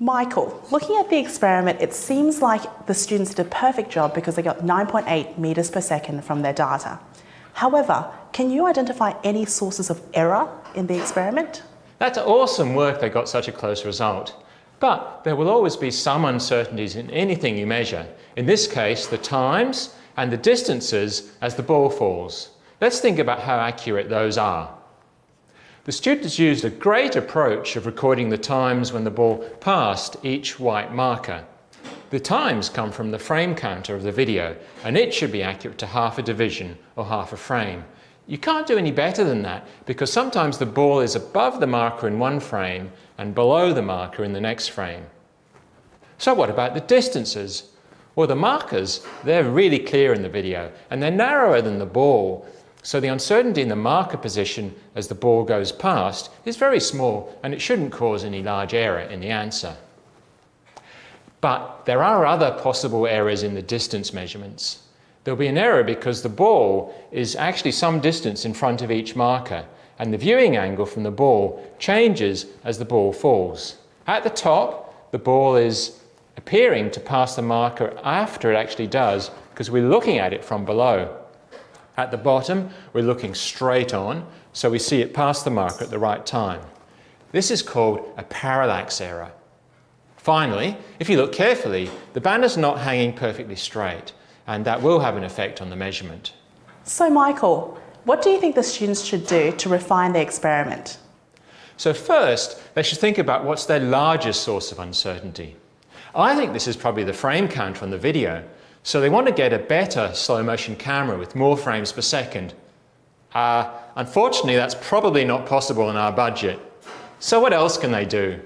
Michael, looking at the experiment, it seems like the students did a perfect job because they got 9.8 metres per second from their data. However, can you identify any sources of error in the experiment? That's awesome work they got such a close result. But there will always be some uncertainties in anything you measure. In this case, the times and the distances as the ball falls. Let's think about how accurate those are. The students used a great approach of recording the times when the ball passed each white marker. The times come from the frame counter of the video and it should be accurate to half a division or half a frame. You can't do any better than that because sometimes the ball is above the marker in one frame and below the marker in the next frame. So what about the distances? Well, the markers, they're really clear in the video and they're narrower than the ball. So the uncertainty in the marker position as the ball goes past is very small and it shouldn't cause any large error in the answer. But there are other possible errors in the distance measurements. There'll be an error because the ball is actually some distance in front of each marker and the viewing angle from the ball changes as the ball falls. At the top, the ball is appearing to pass the marker after it actually does because we're looking at it from below. At the bottom, we're looking straight on, so we see it pass the marker at the right time. This is called a parallax error. Finally, if you look carefully, the banner's not hanging perfectly straight, and that will have an effect on the measurement. So Michael, what do you think the students should do to refine their experiment? So first, they should think about what's their largest source of uncertainty. I think this is probably the frame count on the video, so they want to get a better slow motion camera with more frames per second. Uh, unfortunately, that's probably not possible in our budget. So what else can they do?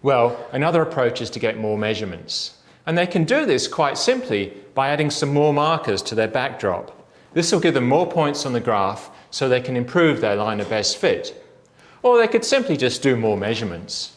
Well, another approach is to get more measurements. And they can do this quite simply by adding some more markers to their backdrop. This will give them more points on the graph so they can improve their line of best fit. Or they could simply just do more measurements.